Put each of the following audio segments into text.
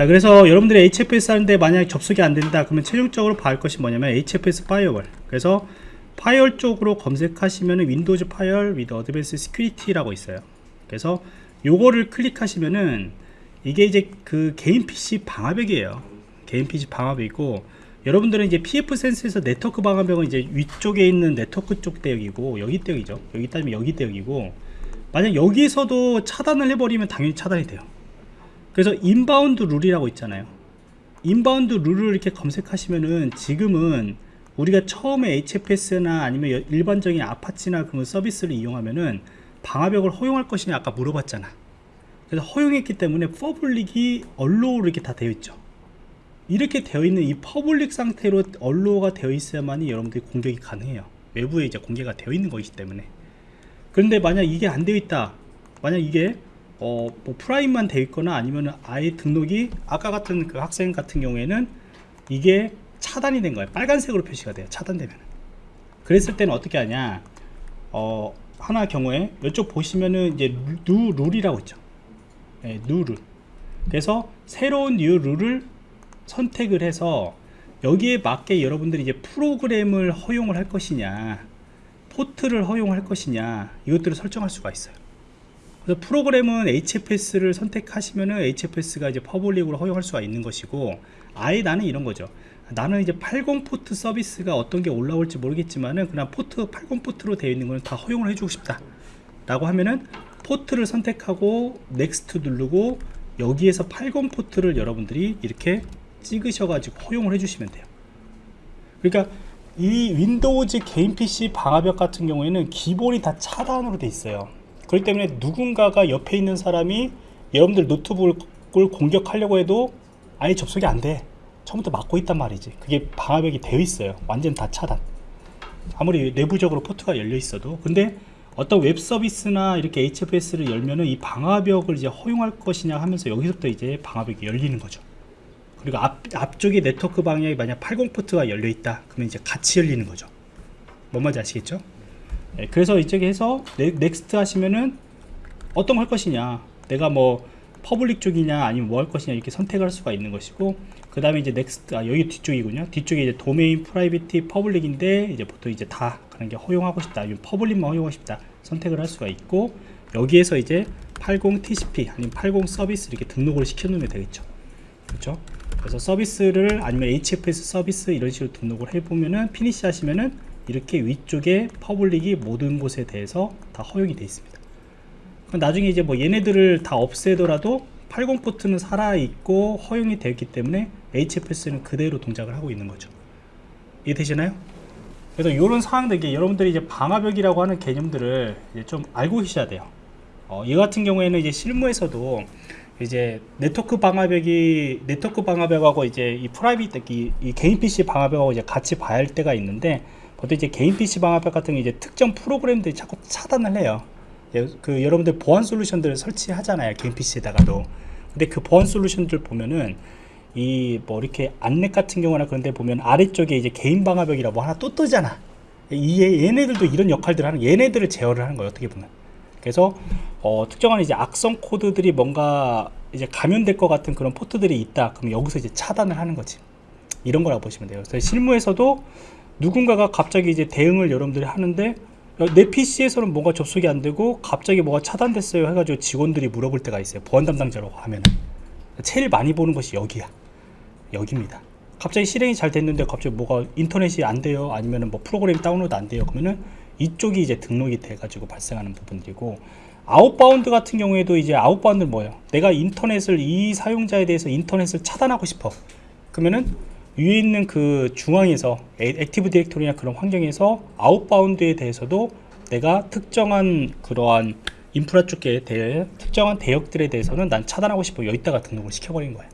자 그래서 여러분들이 HFS 하는데 만약 접속이 안 된다 그러면 최종적으로 봐야 할 것이 뭐냐면 HFS firewall. 그래서 firewall 쪽으로 검색하시면 Windows Firewall with Advanced Security라고 있어요. 그래서 요거를 클릭하시면은 이게 이제 그 개인 PC 방화벽이에요. 개인 PC 방화벽이고 여러분들은 이제 pfSense에서 네트워크 방화벽은 이제 위쪽에 있는 네트워크 쪽 대역이고 여기 대역이죠. 여기 따지면 여기 대역이고 만약 여기서도 차단을 해버리면 당연히 차단이 돼요 그래서 inbound rule이라고 있잖아요. inbound rule을 이렇게 검색하시면은 지금은 우리가 처음에 HFS나 아니면 일반적인 아파치나 그런 서비스를 이용하면은 방화벽을 허용할 것이냐 아까 물어봤잖아. 그래서 허용했기 때문에 public이 allow로 이렇게 다 되어 있죠. 이렇게 되어 있는 이 public 상태로 allow가 되어 있어야만이 여러분들이 공격이 가능해요. 외부에 이제 공개가 되어 있는 것이기 때문에. 그런데 만약 이게 안 되어 있다. 만약 이게 어, 뭐 private만 되어 있거나 아니면 아예 등록이 아까 같은 그 학생 같은 경우에는 이게 차단이 된 거예요. 빨간색으로 표시가 돼요 차단되면 그랬을 때는 어떻게 하냐? 어, 하나 경우에 이쪽 보시면은 이제 New Rule이라고 있죠. 네, New Rule. 그래서 새로운 New Rule을 선택을 해서 여기에 맞게 여러분들이 이제 프로그램을 허용을 할 것이냐 포트를 허용할 것이냐 이것들을 설정할 수가 있어요 그래서 프로그램은 HFS를 선택하시면은 HFS가 이제 public으로 허용할 수가 있는 것이고 아예 나는 이런 거죠. 나는 이제 80 포트 서비스가 어떤 게 올라올지 모르겠지만은 그냥 포트 80 포트로 되어 있는 거는 다 허용을 해주고 싶다 라고 하면은 포트를 선택하고 Next 누르고 여기에서 80 포트를 여러분들이 이렇게 찍으셔 가지고 허용을 해주시면 돼요. 그러니까 이 Windows 개인 PC 방화벽 같은 경우에는 기본이 다 차단으로 돼 있어요 그렇기 때문에 누군가가 옆에 있는 사람이 여러분들 노트북을 공격하려고 해도 아예 접속이 안 돼. 처음부터 막고 있단 말이지. 그게 방화벽이 되어 있어요. 완전 다 차단. 아무리 내부적으로 포트가 열려 있어도. 근데 어떤 웹 서비스나 이렇게 HFS를 열면은 이 방화벽을 이제 허용할 것이냐 하면서 여기서부터 이제 방화벽이 열리는 거죠. 그리고 앞, 앞쪽에 네트워크 방화벽이 만약 80 포트가 열려 있다. 그러면 이제 같이 열리는 거죠. 뭔 말인지 아시겠죠 네, 그래서 이쪽에 해서 Next 하시면은 어떤 걸 할 것이냐. 내가 뭐 public 쪽이냐 아니면 뭐 할 것이냐 이렇게 선택을 할 수가 있는 것이고 그 다음에 이제 Next 아 여기 뒤쪽이군요. 뒤쪽에 이제 도메인 private public인데 이제 보통 이제 다 그런 게 허용하고 싶다. 아니면 public만 허용하고 싶다. 선택을 할 수가 있고 여기에서 이제 80 TCP 아니면 80 서비스 이렇게 등록을 시켜 놓으면 되겠죠. 그렇죠? 그래서 서비스를 아니면 HFS 서비스 이런 식으로 등록을 해보면은 Finish 하시면은 이렇게 위쪽에 public이 모든 곳에 대해서 다 허용이 되어 있습니다. 나중에 이제 뭐 얘네들을 다 없애더라도 80 포트는 살아있고 허용이 되었기 때문에 HFS는 그대로 동작을 하고 있는 거죠. 이해되시나요? 그래서 이런 이게 여러분들이 이제 방화벽이라고 하는 개념들을 좀 알고 계셔야 돼요. 어, 이 같은 경우에는 이제 실무에서도 이제 네트워크 방화벽이 네트워크 방화벽하고 이제 이 private 이, 이 개인 PC 방화벽하고 이제 같이 봐야 할 때가 있는데 보통 이제 개인 PC 방화벽 같은 게 이제 특정 프로그램들이 자꾸 차단을 해요. 예, 그 여러분들 보안 솔루션들을 설치하잖아요 개인 PC에다가도. 근데 그 보안 솔루션들 보면은 이 뭐 이렇게 안넷 같은 경우나 그런 데 보면 아래쪽에 이제 개인 방화벽이라고 뭐 하나 또 뜨잖아. 이 얘네들도 이런 역할들을 하는 얘네들을 제어를 하는 거예요 어떻게 보면. 그래서 어, 특정한 이제 악성 코드들이 뭔가 이제 감염될 것 같은 그런 포트들이 있다. 그럼 여기서 이제 차단을 하는 거지. 이런 거라고 보시면 돼요. 그래서 실무에서도 누군가가 갑자기 이제 대응을 여러분들이 하는데 내 PC에서는 뭔가 접속이 안 되고 갑자기 뭐가 차단됐어요 해가지고 직원들이 물어볼 때가 있어요. 보안 담당자라고 하면 제일 많이 보는 것이 여기야. 여기입니다. 갑자기 실행이 잘 됐는데 갑자기 뭐가 인터넷이 안 돼요? 아니면 뭐 프로그램 다운로드 안 돼요? 그러면은 이쪽이 이제 등록이 돼 가지고 발생하는 부분들이고 outbound 같은 경우에도 이제 outbound는 뭐예요? 내가 인터넷을 이 사용자에 대해서 인터넷을 차단하고 싶어. 그러면은 위에 있는 그 중앙에서 Active Directory나 그런 환경에서 outbound에 대해서도 내가 특정한 그러한 인프라 쪽에 대해 특정한 대역들에 대해서는 난 차단하고 싶어. 여기다가 등록을 시켜버린 거야.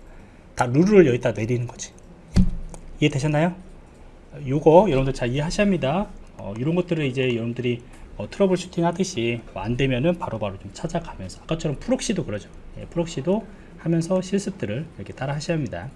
다 룰을 여기다 내리는 거지. 이해되셨나요? 요거 여러분들 잘 이해하셔야 합니다. 어, 이런 것들을 이제 여러분들이 어, troubleshooting 하듯이 뭐 안되면은 바로바로 좀 찾아가면서 아까처럼 proxy도 그러죠. 예, proxy도 하면서 실습들을 이렇게 따라 하셔야 합니다